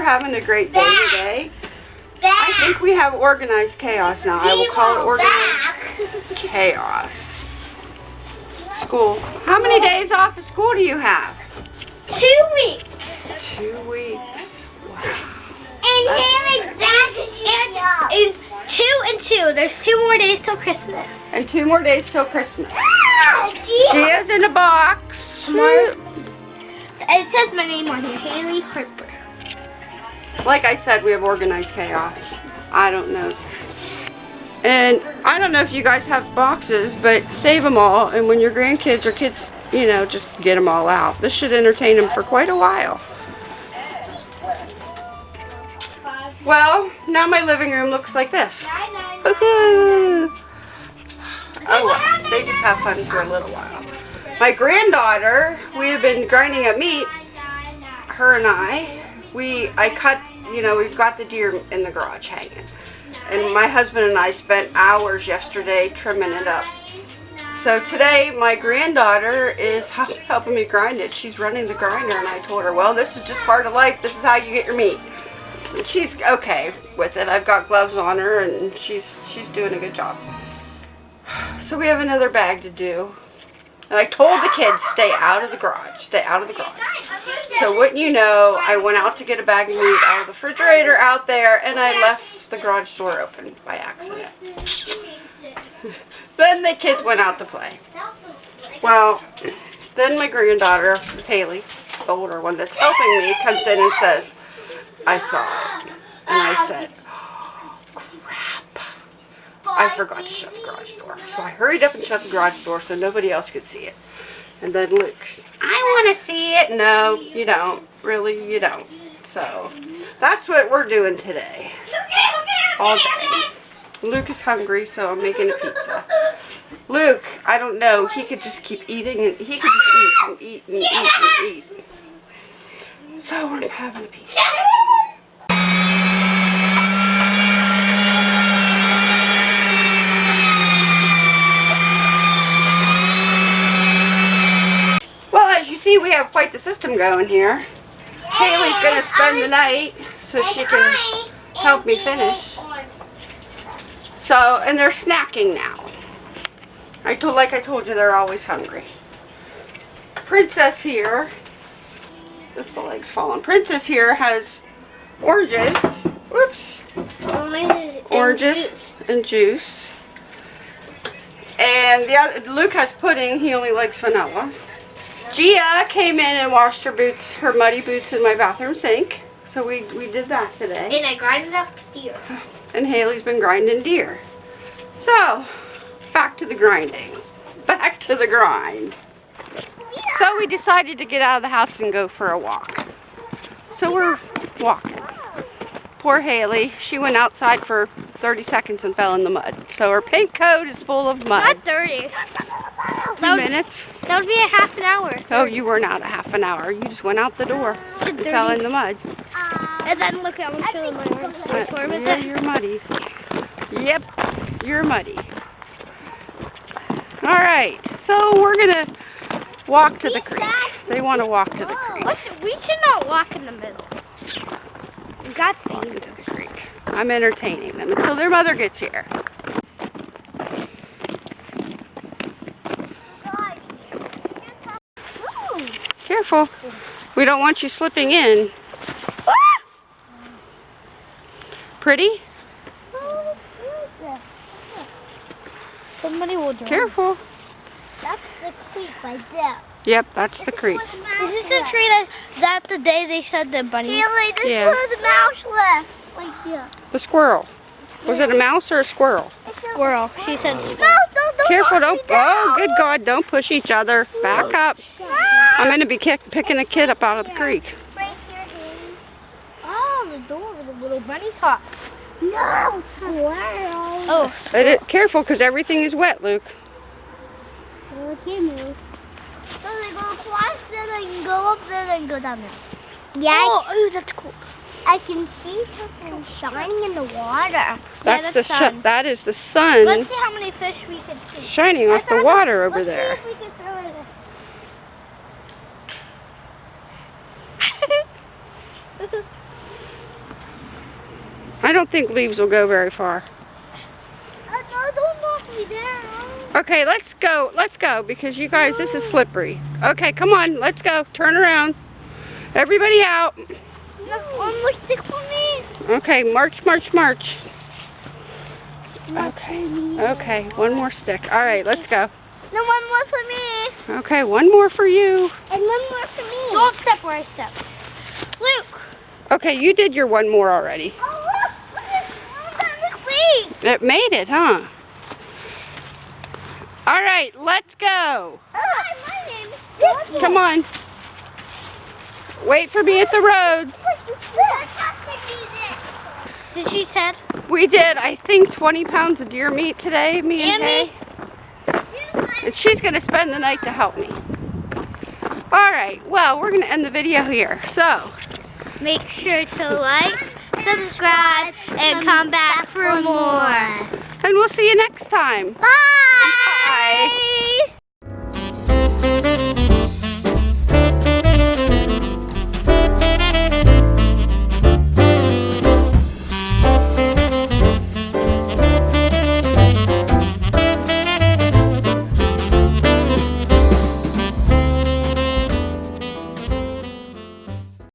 having a great day today. I think we have organized chaos now. I will call it organized chaos. School. How many days off of school do you have? Two weeks. Two weeks. And Haley, that's and, and two and two. There's two more days till Christmas. And two more days till Christmas. Ah, Gia's in a box. My- It says my name on here, Haley Harper. like I said, we have organized chaos. I don't know. And I don't know if you guys have boxes, but save them all. And when your grandkids or kids, you know, just get them all out. This should entertain them for quite a while. Well, now my living room looks like this. Oh well, they just have fun for a little while. My granddaughter, we have been grinding up meat, her and I. We, I cut, you know, we've got the deer in the garage hanging. And my husband and I spent hours yesterday trimming it up. So today, my granddaughter is helping me grind it. She's running the grinder, and I told her, well, this is just part of life. This is how you get your meat. And she's okay with it. I've got gloves on her, and she's she's doing a good job. So we have another bag to do. And I told the kids, stay out of the garage. Stay out of the garage. So wouldn't you know, I went out to get a bag of meat out of the refrigerator out there, and I left the garage door open by accident. then the kids went out to play. Well, then my granddaughter, Haley, the older one that's helping me, comes in and says, I saw it. And I said. I forgot to shut the garage door. So I hurried up and shut the garage door so nobody else could see it. And then Luke, I want to see it. No, you don't. Really, you don't. So that's what we're doing today. All day. Luke is hungry, so I'm making a pizza. Luke, I don't know. He could just keep eating and he could just eat and eat and eat and eat. So we're having a pizza. Well, as we quite the system going here. Haley's going to spend the night so she can help me finish. So, and they're snacking now. I told, like I told you, they're always hungry. Princess here, if the leg's falling. Princess here has oranges. Whoops. Oranges and juice. And the other, Luke has pudding. He only likes vanilla. Gia came in and washed her boots, her muddy boots in my bathroom sink. So we, we did that today. And I grinded up here. And Haley's been grinding deer. So, back to the grinding. Back to the grind. So we decided to get out of the house and go for a walk. So we're walking. Poor Haley, she went outside for 30 seconds and fell in the mud. So her pink coat is full of mud. Not 30. That would, minutes. that would be a half an hour. Oh, you weren't out a half an hour. You just went out the door and fell in the mud. Uh, and then look, I'm going to show them my arm. Which uh, arm is Yeah, it? you're muddy. Yep, you're muddy. All right, so we're gonna walk to the creek. They want to walk to the creek. We should not walk in the middle. We got to the creek. I'm entertaining them until their mother gets here. Careful. We don't want you slipping in. Pretty? Somebody will drown. Careful. That's the creek right there. Yep, that's the creek. Is this the tree that, that the day they said the bunny? Really, this Yeah. was a mouse left. Right here. The squirrel. Was it a mouse or a squirrel? Squirrel. She said No, squirrel. don't, don't Careful, don't. Oh, good God, don't push each other. Back up. I'm going to be kick, picking a kid up out of the creek. Right here, Haley. Oh, the door where the little bunny's hot. No, squirrel. Oh, It, it- careful, because everything is wet, Luke. Oh, I can't move. So they go across, then I can go up, then I can go down there. Yeah, oh, ooh, that's cool. I can see something shining in the water. That's, that's the sh- sun. that is the sun Let's see how many fish we can see. shining off the water over Let's there. See if we can throw it. I don't think leaves will go very far. Don't knock me down. Okay, let's go. Let's go because you guys, this is slippery. Okay, come on. Let's go. Turn around. Everybody out. No, one more stick for me. Okay, march, march, march. Okay. Okay, one more stick. All right, let's go. No, one more for me. Okay, one more for you. And one more for me. Don't step where I stepped. Luke. Okay, you did your one more already. Oh, look. Look at oh, that looks sweet. It made it, huh? All right, let's go. Hi, my name is Dipple. Come on. Wait for me at the road. Did she said? We did, I think, 20 pounds of deer meat today, me and, And me. And she's going to spend the night to help me. All right, well, we're going to end the video here. So, Make sure to like, subscribe, and come back for more. We'll see you next time. Bye. Bye.